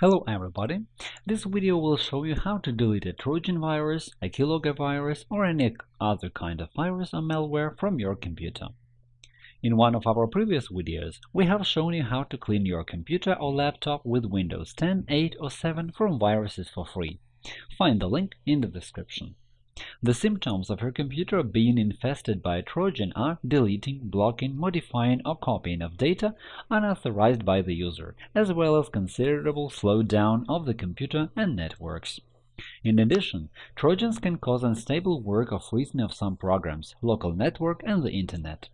Hello everybody! This video will show you how to delete a Trojan virus, a keylogger virus, or any other kind of virus or malware from your computer. In one of our previous videos, we have shown you how to clean your computer or laptop with Windows 10, 8 or 7 from viruses for free. Find the link in the description. The symptoms of your computer being infested by a Trojan are deleting, blocking, modifying, or copying of data unauthorized by the user, as well as considerable slowdown of the computer and networks. In addition, Trojans can cause unstable work or freezing of some programs, local network, and the Internet.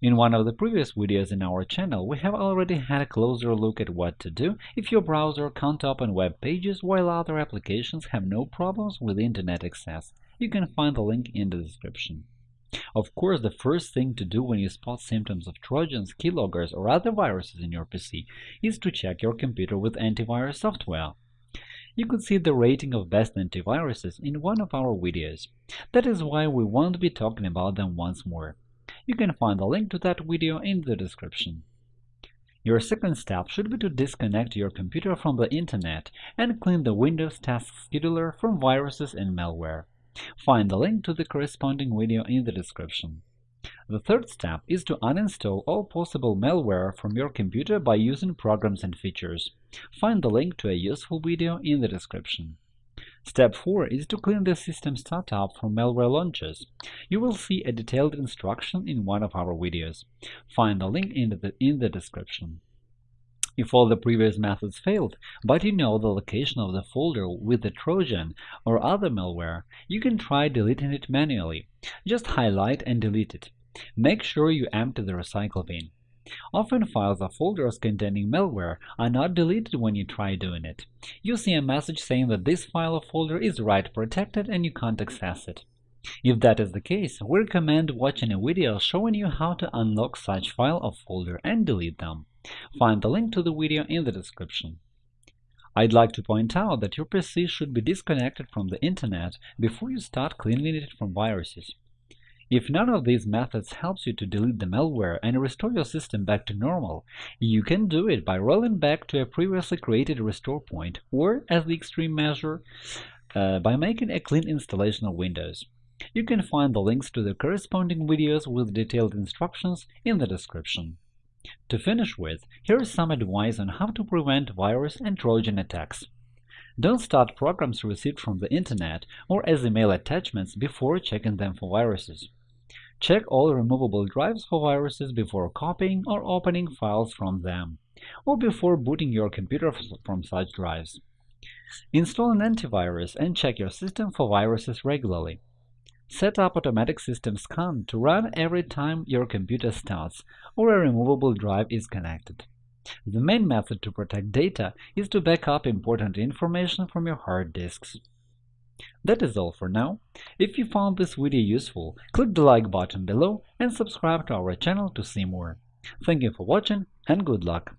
In one of the previous videos in our channel, we have already had a closer look at what to do if your browser can't open web pages while other applications have no problems with Internet access. You can find the link in the description. Of course, the first thing to do when you spot symptoms of Trojans, keyloggers, or other viruses in your PC is to check your computer with antivirus software. You could see the rating of best antiviruses in one of our videos. That is why we won't be talking about them once more. You can find the link to that video in the description. Your second step should be to disconnect your computer from the Internet and clean the Windows Task Scheduler from viruses and malware. Find the link to the corresponding video in the description. The third step is to uninstall all possible malware from your computer by using programs and features. Find the link to a useful video in the description. Step 4 is to clean the system startup from malware launches. You will see a detailed instruction in one of our videos. Find the link in the, in the description. If all the previous methods failed, but you know the location of the folder with the Trojan or other malware, you can try deleting it manually. Just highlight and delete it. Make sure you empty the recycle bin. Often files or folders containing malware are not deleted when you try doing it. You see a message saying that this file or folder is write protected and you can't access it. If that is the case, we recommend watching a video showing you how to unlock such file or folder and delete them. Find the link to the video in the description. I'd like to point out that your PC should be disconnected from the Internet before you start cleaning it from viruses. If none of these methods helps you to delete the malware and restore your system back to normal, you can do it by rolling back to a previously created restore point, or, as the extreme measure, uh, by making a clean installation of Windows. You can find the links to the corresponding videos with detailed instructions in the description. To finish with, here is some advice on how to prevent virus and Trojan attacks. Don't start programs received from the Internet or as email attachments before checking them for viruses. Check all removable drives for viruses before copying or opening files from them, or before booting your computer from such drives. Install an antivirus and check your system for viruses regularly. Set up automatic system scan to run every time your computer starts or a removable drive is connected. The main method to protect data is to back up important information from your hard disks. That is all for now. If you found this video useful, click the like button below and subscribe to our channel to see more. Thank you for watching and good luck!